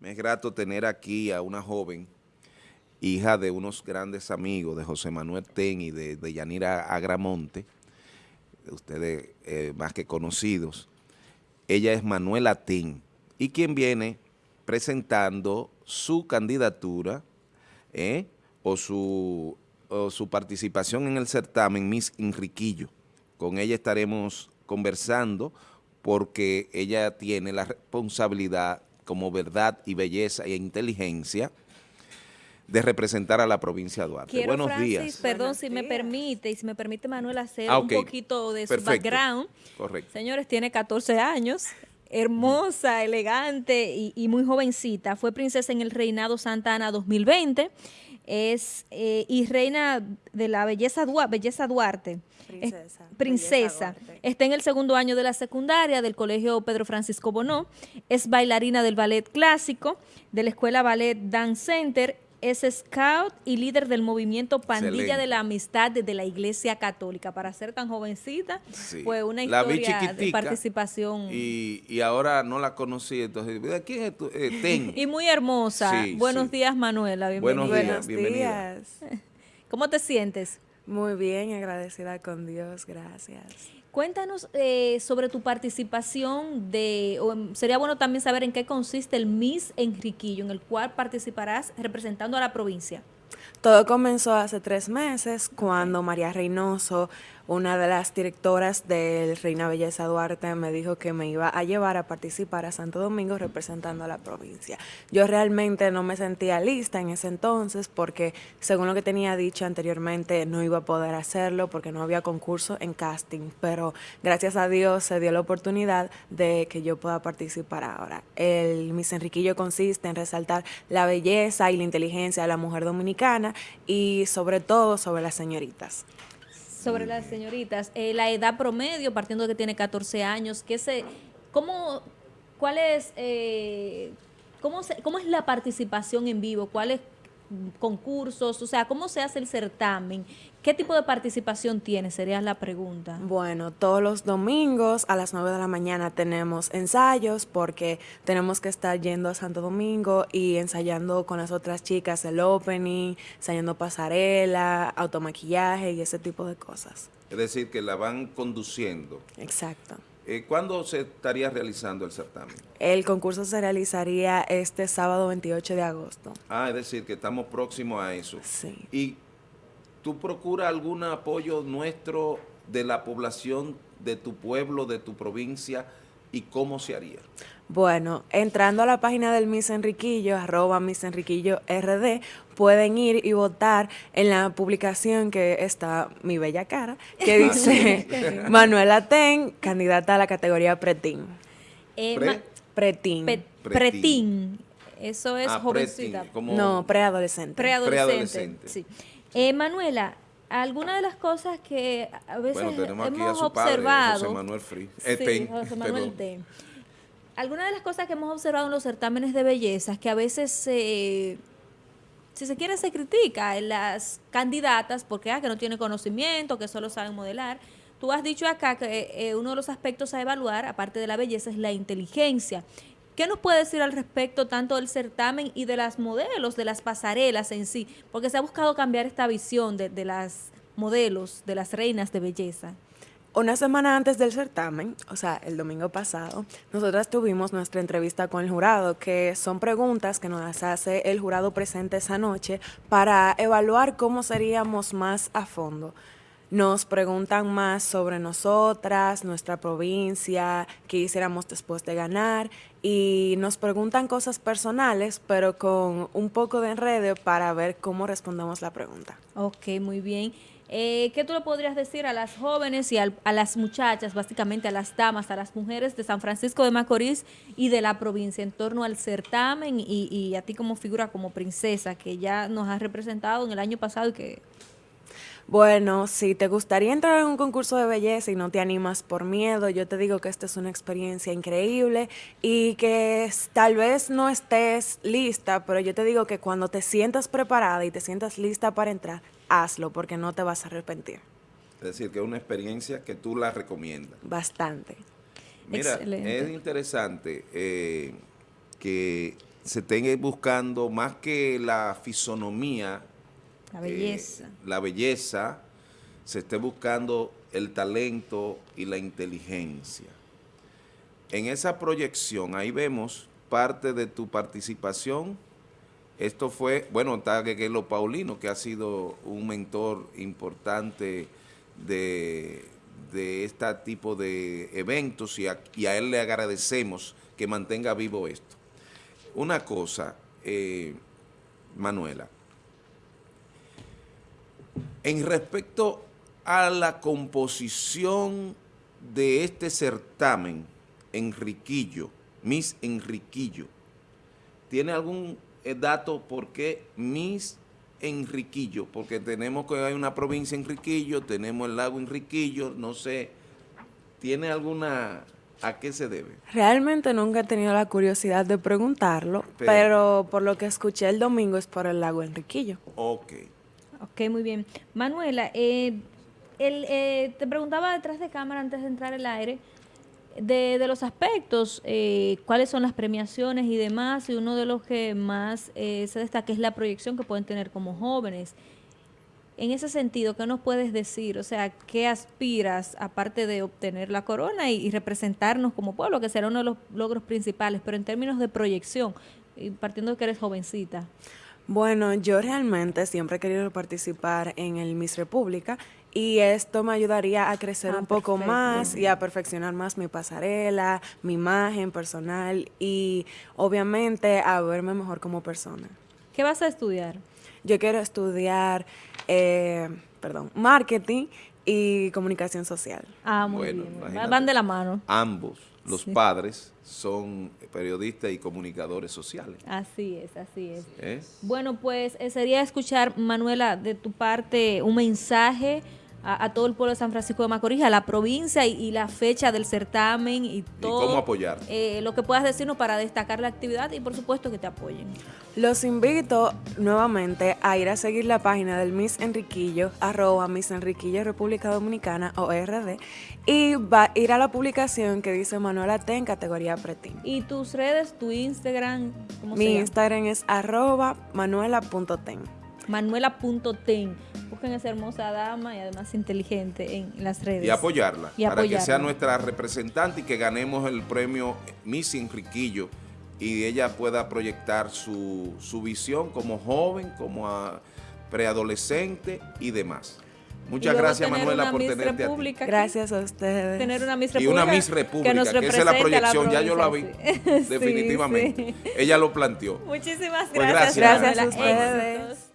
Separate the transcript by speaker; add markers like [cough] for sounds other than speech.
Speaker 1: Me es grato tener aquí a una joven, hija de unos grandes amigos, de José Manuel Ten y de, Yanira Agramonte, ustedes eh, más que conocidos. Ella es Manuela Ten, y quien viene presentando su candidatura eh, o, su, o su participación en el certamen Miss Enriquillo. Con ella estaremos conversando porque ella tiene la responsabilidad como verdad y belleza e inteligencia de representar a la provincia de Duarte.
Speaker 2: Buenos días. Perdón, si me permite, y si me permite Manuel hacer ah, un poquito de su background.
Speaker 1: Correcto.
Speaker 2: Señores, tiene 14 años, hermosa, elegante y, muy jovencita. Fue princesa en el reinado Santa Ana 2020 es eh, y reina de la belleza, belleza Duarte.
Speaker 3: Princesa.
Speaker 2: princesa. Está en el segundo año de la secundaria del Colegio Pedro Francisco Bonó. Es bailarina del ballet clásico, de la Escuela Ballet Dance Center es scout y líder del movimiento Pandilla de la Amistad de la Iglesia Católica. Para ser tan jovencita, fue una historia de participación.
Speaker 1: Y, ahora no la conocí, entonces, ¿quién es tu, eh, [laughs] Ten.
Speaker 2: Y muy hermosa. Buenos días, Manuela.
Speaker 1: Bienvenida. Buenos días, bienvenida. [laughs]
Speaker 2: ¿Cómo te sientes?
Speaker 3: Muy bien, agradecida con Dios, gracias.
Speaker 2: Cuéntanos eh, sobre tu participación de, sería bueno también saber en qué consiste el Miss Enriquillo, en el cual participarás representando a la provincia.
Speaker 3: Todo comenzó hace tres meses cuando María Reynoso una de las directoras del Reina Belleza Duarte me dijo que me iba a llevar a participar a Santo Domingo representando a la provincia. Yo realmente no me sentía lista en ese entonces porque, según lo que tenía dicho anteriormente, no iba a poder hacerlo porque no había concurso en casting, pero gracias a Dios se dio la oportunidad de que yo pueda participar ahora. El Miss Enriquillo consiste en resaltar la belleza y la inteligencia de la mujer dominicana y sobre todo sobre las señoritas
Speaker 2: sobre las señoritas, eh, la edad promedio, partiendo de que tiene 14 años, ¿qué se, cómo, cuál es, eh, cómo, cómo es la participación en vivo? ¿Cuáles concursos? O sea, ¿cómo se hace el certamen? ¿Qué tipo de participación tiene? Sería la pregunta.
Speaker 3: Bueno, todos los domingos a las 9 de la mañana tenemos ensayos porque tenemos que estar yendo a Santo Domingo y ensayando con las otras chicas el opening, ensayando pasarela, automaquillaje y ese tipo de cosas.
Speaker 1: Es decir, que la van conduciendo.
Speaker 3: Exacto.
Speaker 1: Eh, ¿Cuándo se estaría realizando el certamen?
Speaker 3: El concurso se realizaría este sábado 28 de agosto.
Speaker 1: Ah, es decir, que estamos próximos a eso.
Speaker 3: Sí.
Speaker 1: ¿Y tú procuras algún apoyo nuestro de la población de tu pueblo, de tu provincia, y cómo se haría?
Speaker 3: Bueno, entrando a la página del Miss Enriquillo, arroba Miss Enriquillo RD, pueden ir y votar en la publicación que está mi bella cara, que [laughs] dice Manuela Ten, candidata a la categoría Pretín.
Speaker 2: Eh,
Speaker 3: pretín.
Speaker 2: pretín. Eso es ah, jovencita.
Speaker 3: no, preadolescente.
Speaker 2: Preadolescente, sí. Eh, Manuela, alguna de las cosas que a veces hemos observado...
Speaker 1: José Manuel Free.
Speaker 2: Eh, José Manuel Ten algunas de las cosas que hemos observado en los certámenes de belleza es que a veces si se quiere, se critica en las candidatas porque ah, que no tienen conocimiento, que solo saben modelar. Tú has dicho acá que eh, uno de los aspectos a evaluar, aparte de la belleza, es la inteligencia. ¿Qué nos puede decir al respecto tanto del certamen y de las modelos, de las pasarelas en sí? Porque se ha buscado cambiar esta visión de, de las modelos, de las reinas de belleza.
Speaker 3: Una semana antes del certamen, o sea, el domingo pasado, nosotras tuvimos nuestra entrevista con el jurado, que son preguntas que nos hace el jurado presente esa noche para evaluar cómo seríamos más a fondo. Nos preguntan más sobre nosotras, nuestra provincia, qué hiciéramos después de ganar y nos preguntan cosas personales, pero con un poco de enredo para ver cómo respondemos la pregunta.
Speaker 2: Ok, muy bien. Eh, ¿Qué tú le podrías decir a las jóvenes y a las muchachas, básicamente a las damas, a las mujeres de San Francisco de Macorís y de la provincia en torno al certamen y, a ti como figura, como princesa, que ya nos has representado en el año pasado y que...
Speaker 3: Bueno, si te gustaría entrar en un concurso de belleza y no te animas por miedo, yo te digo que esta es una experiencia increíble y que tal vez no estés lista, pero yo te digo que cuando te sientas preparada y te sientas lista para entrar, hazlo porque no te vas a arrepentir.
Speaker 1: Es decir, que es una experiencia que tú la recomiendas.
Speaker 3: Bastante.
Speaker 1: Mira, es interesante eh, que se estén buscando más que la fisonomía,
Speaker 2: La
Speaker 1: eh,
Speaker 2: belleza.
Speaker 1: la belleza, se esté buscando el talento y la inteligencia. En esa proyección, ahí vemos parte de tu participación. Esto fue, bueno, está Gueguelo Paulino, que ha sido un mentor importante de, de este tipo de eventos y a, y a él le agradecemos que mantenga vivo esto. Una cosa, eh, Manuela, en respecto a la composición de este certamen, Enriquillo, Miss Enriquillo, ¿tiene algún eh, dato por qué Miss Enriquillo? Porque tenemos que hay una provincia Enriquillo, tenemos el lago Enriquillo, no sé, ¿tiene alguna, a qué se debe?
Speaker 3: Realmente nunca he tenido la curiosidad de preguntarlo,
Speaker 1: Pero-
Speaker 3: pero, por lo que escuché el domingo es por el lago Enriquillo.
Speaker 1: Ok.
Speaker 2: Ok, muy bien. Manuela, eh, el, eh, te preguntaba detrás de cámara antes de entrar al aire de, de los aspectos, eh, cuáles son las premiaciones y demás, y uno de los que más eh, se destaca es la proyección que pueden tener como jóvenes. En ese sentido, ¿qué nos puedes decir? O sea, ¿qué aspiras aparte de obtener la corona y, representarnos como pueblo, que será uno de los logros principales, pero en términos de proyección, partiendo de que eres jovencita?
Speaker 3: Bueno, yo realmente siempre he querido participar en el Miss República y esto me ayudaría a crecer
Speaker 2: Ah,
Speaker 3: un poco
Speaker 2: perfecto.
Speaker 3: más y a perfeccionar más mi pasarela, mi imagen personal y obviamente a verme mejor como persona.
Speaker 2: ¿Qué vas a estudiar?
Speaker 3: Yo quiero estudiar, eh, perdón, marketing y comunicación social.
Speaker 2: Ah, muy
Speaker 1: Bueno,
Speaker 2: bien. Van de la mano.
Speaker 1: Ambos, los padres, son periodistas y comunicadores sociales.
Speaker 2: Así es, así es.
Speaker 1: ¿eh?
Speaker 2: Bueno, pues eh, sería escuchar, Manuela, de tu parte un mensaje a, a todo el pueblo de San Francisco de Macorís, a la provincia y, y la fecha del certamen y todo.
Speaker 1: cómo apoyar.
Speaker 2: eh, lo que puedas decirnos para destacar la actividad y por supuesto que te apoyen.
Speaker 3: Los invito nuevamente a ir a seguir la página del Miss Enriquillo, arroba Miss Enriquillo República Dominicana o RD, y va a ir a la publicación que dice Manuela T en categoría preteen.
Speaker 2: Y tus redes, tu Instagram, ¿cómo
Speaker 3: Mi
Speaker 2: se llama?
Speaker 3: Instagram es arroba manuela.ten.
Speaker 2: Manuela.ten. Busquen a esa hermosa dama y además inteligente en las redes.
Speaker 1: Y apoyarla,
Speaker 2: Y
Speaker 1: para que sea
Speaker 2: apoyarla.
Speaker 1: nuestra representante y que ganemos el premio Miss Enriquillo y ella pueda proyectar su, su visión como joven, como a preadolescente y demás.
Speaker 2: Y
Speaker 1: Muchas gracias Manuela por
Speaker 2: Miss
Speaker 1: tenerte.
Speaker 2: República aquí.
Speaker 3: Gracias a ustedes.
Speaker 2: tener una Miss
Speaker 1: Y
Speaker 2: República.
Speaker 1: una Miss República,
Speaker 2: nos
Speaker 1: que, esa es la proyección, ya yo la vi, [laughs]
Speaker 2: sí.
Speaker 1: Definitivamente.
Speaker 2: sí.
Speaker 1: Ella lo planteó.
Speaker 2: Muchísimas
Speaker 1: Pues
Speaker 2: gracias.
Speaker 1: gracias.
Speaker 3: Gracias a ustedes.
Speaker 2: Éxitos.